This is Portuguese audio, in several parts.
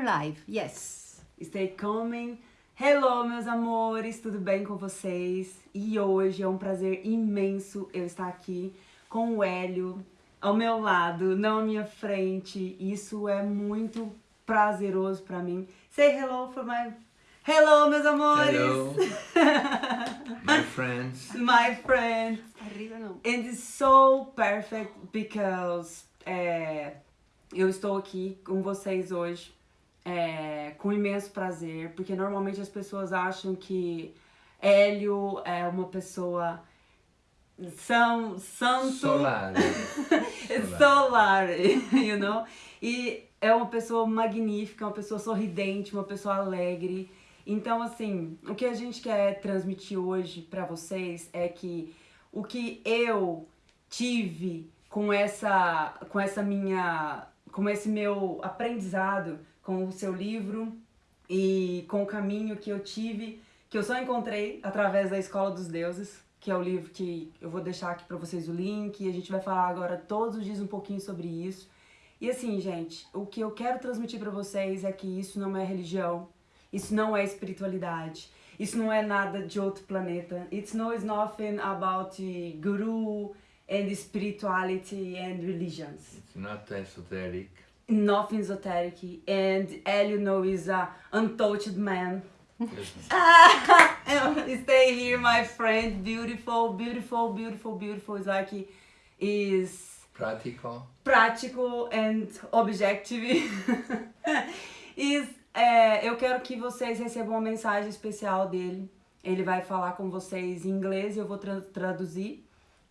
are live, yes. Stay coming. Hello, meus amores, tudo bem com vocês? E hoje é um prazer imenso eu estar aqui com o Hélio ao meu lado, não à minha frente. Isso é muito prazeroso pra mim. Say hello for my... Hello, meus amores! Hello, my friends. My friends. Arriba não. And it's so perfect because é, eu estou aqui com vocês hoje é, com imenso prazer, porque normalmente as pessoas acham que Hélio é uma pessoa são santo Solar. solar, you know? E é uma pessoa magnífica, uma pessoa sorridente, uma pessoa alegre. Então, assim, o que a gente quer transmitir hoje pra vocês é que o que eu tive com essa, com essa minha, com esse meu aprendizado com o seu livro e com o caminho que eu tive, que eu só encontrei através da Escola dos Deuses, que é o livro que eu vou deixar aqui pra vocês o link, e a gente vai falar agora todos os dias um pouquinho sobre isso. E assim, gente, o que eu quero transmitir pra vocês é que isso não é religião, isso não é espiritualidade, isso não é nada de outro planeta. It's no is nothing about guru and spirituality and religions. It's not esoteric. Nothing esoteric. And know is a untouched man. Stay here, my friend. Beautiful, beautiful, beautiful, beautiful. It's like is practical. practical and objective. Is, é, eu quero que vocês recebam uma mensagem especial dele. Ele vai falar com vocês em inglês, eu vou tra- traduzir.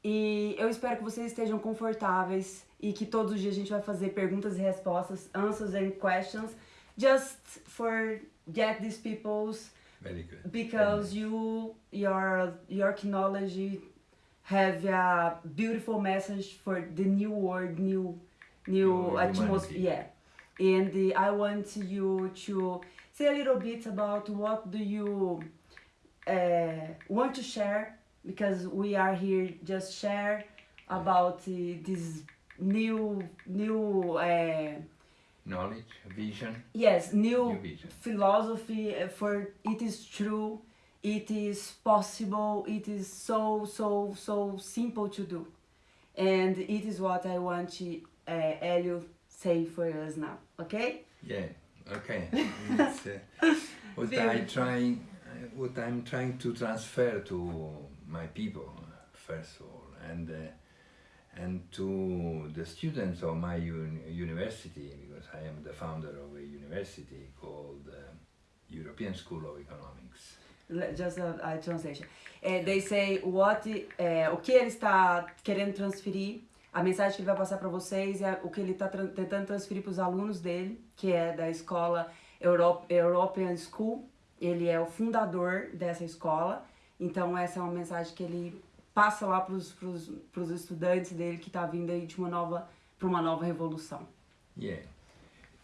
E eu espero que vocês estejam confortáveis e que todos os dias a gente vai fazer perguntas e respostas, answers and questions, just for get these people's Very good. because you your your knowledge have a beautiful message for the new world new new New atmosphere. Yeah. And uh, i want you to say a little bit about what do you uh, want to share because we are here just share about uh, this new new uh, Knowledge, vision, yes new new vision. philosophy uh, for it is true it is possible it is so so so simple to do and it is what i want to uh, Elio say for us now okay Yeah. Okay. It's, uh, what I trying, what I'm trying to transfer to my people first of all, and uh, and to the students of my un university because I am the founder of a university called uh, European School of Economics. Just a, a translation. Eh, they say what eh, o que ele está querendo transferir a mensagem que ele vai passar para vocês é o que ele está tran- tentando transferir para os alunos dele que é da escola Euro European School. Ele é o fundador dessa escola. Então essa é uma mensagem que ele passa lá para os estudantes dele que está vindo aí de uma nova para uma nova revolução. Yeah,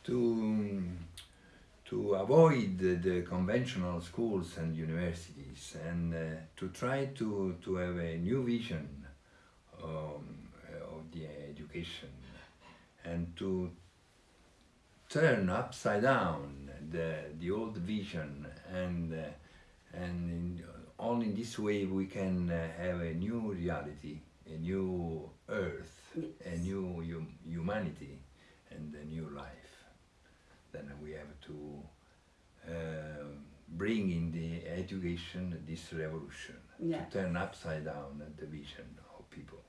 to to avoid the, conventional schools and universities, and uh, to try to to have a new vision um, of the education, and to turn upside down the the old vision, and uh, and only in this way we can uh, have a new reality, a new earth, a Yes. new hum- humanity and a new life. Then we have to uh, bring in the education this revolution, Yeah. to turn upside down the vision of people.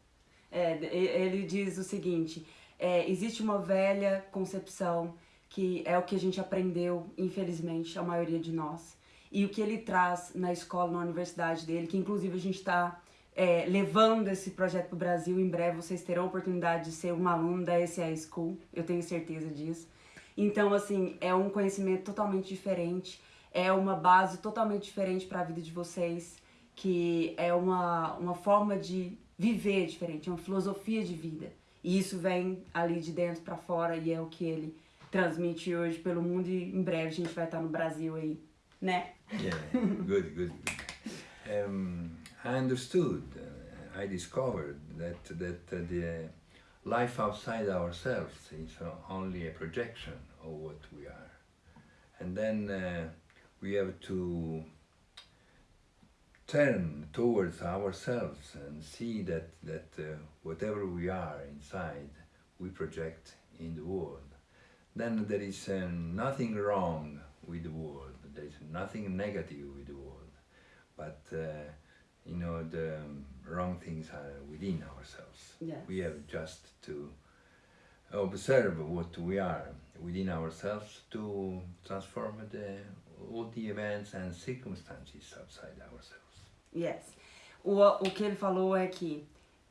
É, ele diz o seguinte: é, existe uma velha concepção que é o que a gente aprendeu, infelizmente, a maioria de nós. E o que ele traz na escola, na universidade dele, que inclusive a gente está levando esse projeto para o Brasil. Em breve vocês terão a oportunidade de ser um aluno da SA School, eu tenho certeza disso. Então, assim, é um conhecimento totalmente diferente, é uma base totalmente diferente para a vida de vocês, que é uma, uma forma de viver diferente, é uma filosofia de vida. E isso vem ali de dentro para fora e é o que ele transmite hoje pelo mundo e em breve a gente vai estar no Brasil aí, Yeah, good, good. Um, I understood, uh, I discovered that, that uh, the life outside ourselves is only a projection of what we are. and then uh, we have to turn towards ourselves and see that that uh, whatever we are inside, we project in the world. Then there is uh, nothing wrong with the world. There is nothing negative with the world, but uh, you know the wrong things are within ourselves. Yes. We have just to observe what we are within ourselves to transform the, all the events and circumstances outside ourselves. Yes. O, o que ele falou é que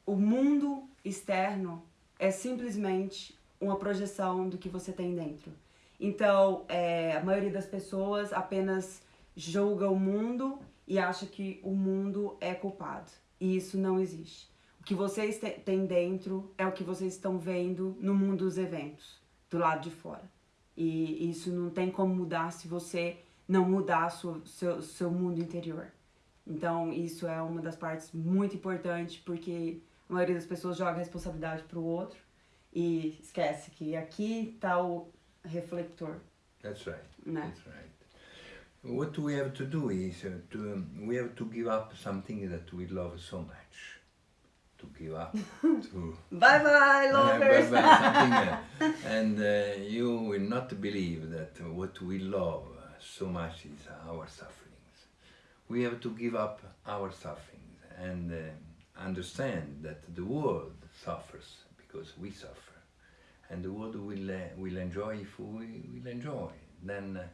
o mundo externo é simplesmente uma projeção do que você tem dentro. Então, é, a maioria das pessoas apenas julga o mundo e acha que o mundo é culpado. E isso não existe. O que vocês têm dentro é o que vocês estão vendo no mundo dos eventos, do lado de fora. E isso não tem como mudar se você não mudar sua, seu, seu mundo interior. Então, isso é uma das partes muito importantes, porque a maioria das pessoas joga a responsabilidade pro outro e esquece que aqui tá o reflector, That's right. né? That's right. What we have to do is uh, to um, we have to give up something that we love so much. To give up to Bye bye, lovers! Bye bye, something, uh, and uh, you will not believe that what we love so much is our sufferings. We have to give up our sufferings and uh, understand that the world suffers because we suffer, and the world will uh, will enjoy if we will enjoy. Then uh,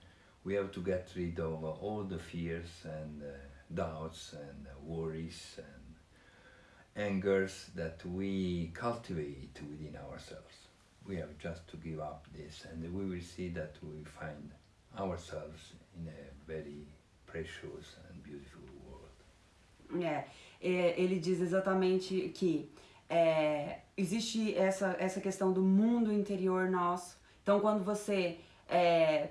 we have to get rid of all the fears and uh, doubts and uh, worries and angers that we cultivate within ourselves. We have just to give up this, and we will see that we find ourselves in a very precious and beautiful world. É, ele diz exatamente que é, existe essa, essa questão do mundo interior nosso. Então, quando você é,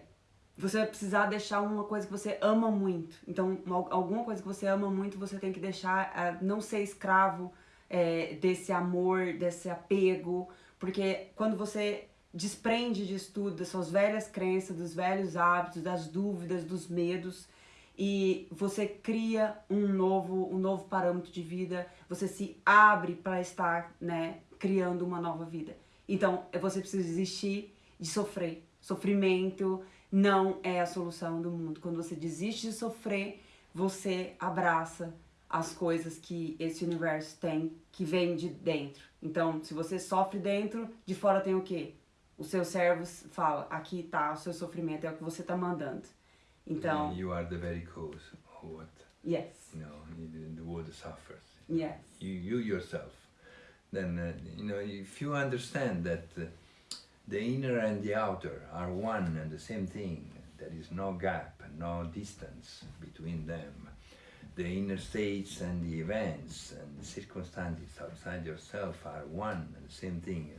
você vai precisar deixar uma coisa que você ama muito. Então, al- alguma coisa que você ama muito, você tem que deixar, é, não ser escravo é, desse amor, desse apego, porque quando você desprende disso tudo, das suas velhas crenças, dos velhos hábitos, das dúvidas, dos medos, e você cria um novo, um novo parâmetro de vida, você se abre para estar, né, criando uma nova vida. Então, você precisa desistir de sofrer. Sofrimento não é a solução do mundo. Quando você desiste de sofrer, você abraça as coisas que esse universo tem, que vem de dentro. Então, se você sofre dentro, de fora tem o quê? O seu cérebro fala, aqui tá o seu sofrimento, é o que você tá mandando. Então, you are the very cause of what yes, you know the, world suffers. yes, You, you yourself. Then uh, you know if you understand that uh, the inner and the outer are one and the same thing. There is no gap, no distance between them. The inner states and the events and the circumstances outside yourself are one and the same thing.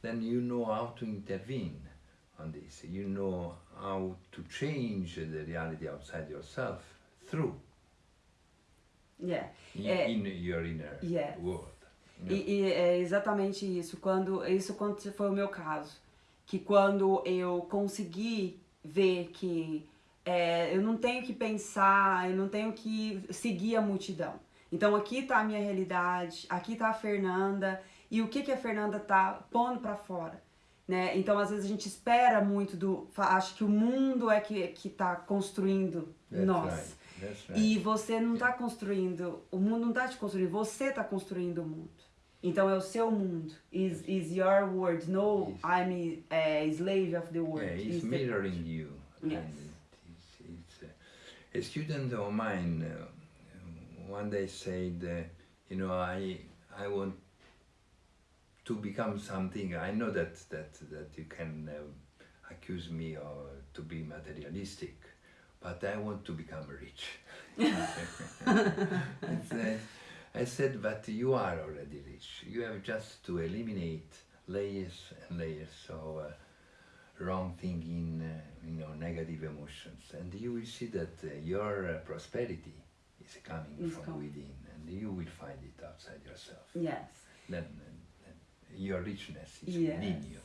Then you know how to intervene on this. You know how to change the reality outside yourself through yeah. in, Eh, in your inner yes. world. you know. E, e é exatamente isso. Quando isso quando foi o meu caso, que quando eu consegui ver que é, eu não tenho que pensar, eu não tenho que seguir a multidão. Então aqui tá a minha realidade, aqui tá a Fernanda e o que que a Fernanda tá pondo para fora, né? Então às vezes a gente espera muito do, acho que o mundo é que que tá construindo That's nós. right. Right. E você não tá construindo, o mundo não tá te construindo, você tá construindo o mundo. Então é o seu mundo. Is, is your world. No, Yes. I'm a slave of the world. Yeah, it's the- mirroring you. Yes. It's, it's, uh, a student of mine uh, one day said, uh, you know, I I want to become something. I know that that that you can uh, accuse me or to be materialistic, but I want to become rich. It's, uh, I said, but you are already rich. You have just to eliminate layers and layers of uh, wrong thinking, uh, you know, negative emotions, and you will see that uh, your uh, prosperity is coming Is from coming. within, and you will find it outside yourself. Yes. Then your richness is Yes. within you.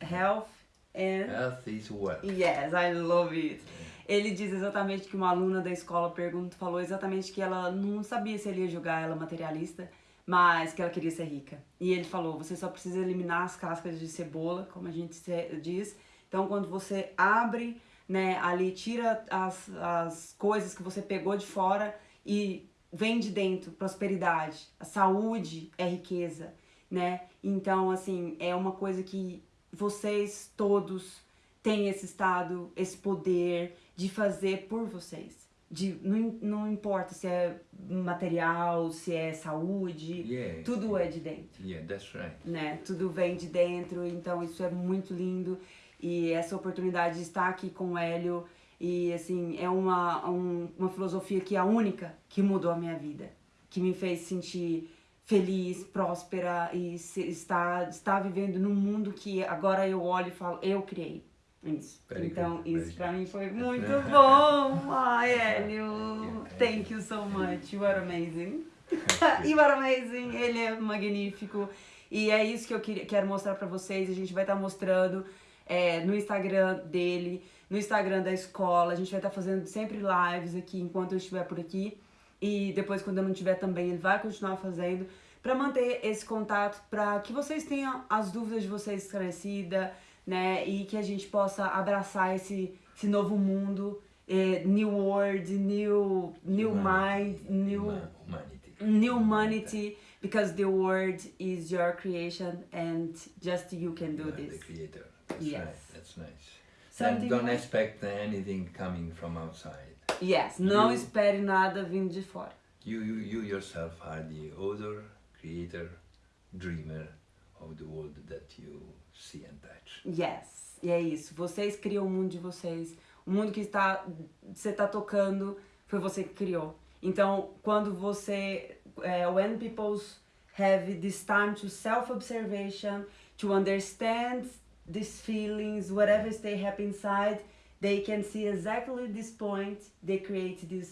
Health And Health is wealth. Yes, I love it. Ele diz exatamente que uma aluna da escola pergunta, falou exatamente que ela não sabia se ele ia julgar ela materialista, mas que ela queria ser rica. E ele falou: você só precisa eliminar as cascas de cebola, como a gente diz. Então, quando você abre, né, ali, tira as, as coisas que você pegou de fora e vem de dentro prosperidade. A saúde é riqueza, né? Então, assim, é uma coisa que vocês todos têm esse estado, esse poder de fazer por vocês. De, não, não importa se é material, se é saúde, tudo é de dentro Yeah, that's right. né? Tudo vem de dentro, então isso é muito lindo. E essa oportunidade de estar aqui com o Hélio, e assim, é uma, um- uma filosofia que é a única que mudou a minha vida. Que me fez sentir feliz, próspera e se- estar, estar vivendo num mundo que agora eu olho e falo, eu criei. Isso. Very então, good, isso good. mim foi muito bom. Ai, Hélio, Yeah. thank you so much. You are amazing. you are amazing. Ele é magnífico. E é isso que eu queria, quero mostrar pra vocês. A gente vai estar mostrando é, no Instagram dele, no Instagram da escola. A gente vai estar fazendo sempre lives aqui enquanto eu estiver por aqui. E depois, quando eu não estiver também, ele vai continuar fazendo. Pra manter esse contato, pra que vocês tenham as dúvidas de vocês esclarecidas, né? E que a gente possa abraçar esse, esse novo mundo. eh, new world, new, new mind, Humanity. new Huma- humanity. new humanity because the world is your creation and just you can do You this. The creator. That's Yes. right. That's nice. Something and don't expect anything coming from outside. Yes, não You- espere nada vindo de fora. You, you, you yourself are the author, creator, dreamer of the world that you see and touch. Yes, e é isso. Vocês criam o mundo de vocês. O mundo que está você está tocando foi você que criou. Então, quando você eh, when people have this time to self-observation, to understand these feelings, whatever they happen inside, they can see exactly this point. They create these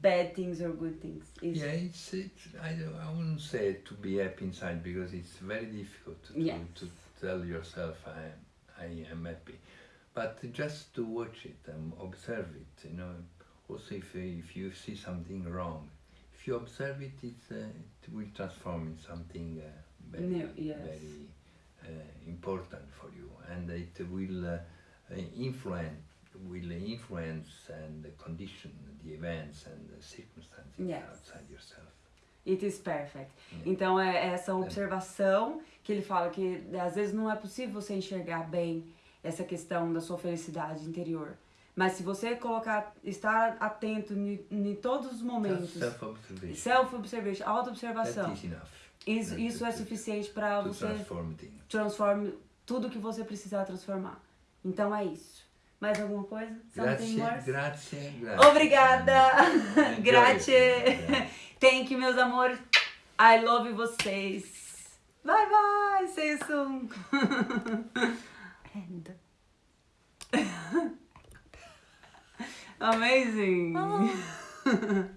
bad things or good things. It's- Yeah, it's, it's I, don't, I wouldn't say to be happy inside because it's very difficult to, Yes. to tell yourself I am, I am happy. But just to watch it and observe it, you know. Also, if, if you see something wrong, if you observe it, it's, uh, it will transform in something uh, very, New, yes. very uh, important for you, and it will uh, influence will influence and condition the events and the circumstances Yes. outside yourself. It is perfect. Yeah. Então é essa observação que ele fala que às vezes não é possível você enxergar bem essa questão da sua felicidade interior. Mas se você colocar, estar atento em, todos os momentos, self-observation. self-observation, auto-observação, isso, isso é suficiente para você transform things. transforme tudo que você precisar transformar. Então é isso. Mais alguma coisa? Something Grazie, more? grazie, grazie. Obrigada! Grazie! Thank you, meus amores. I love vocês. Bye bye. See you soon. End. Amazing.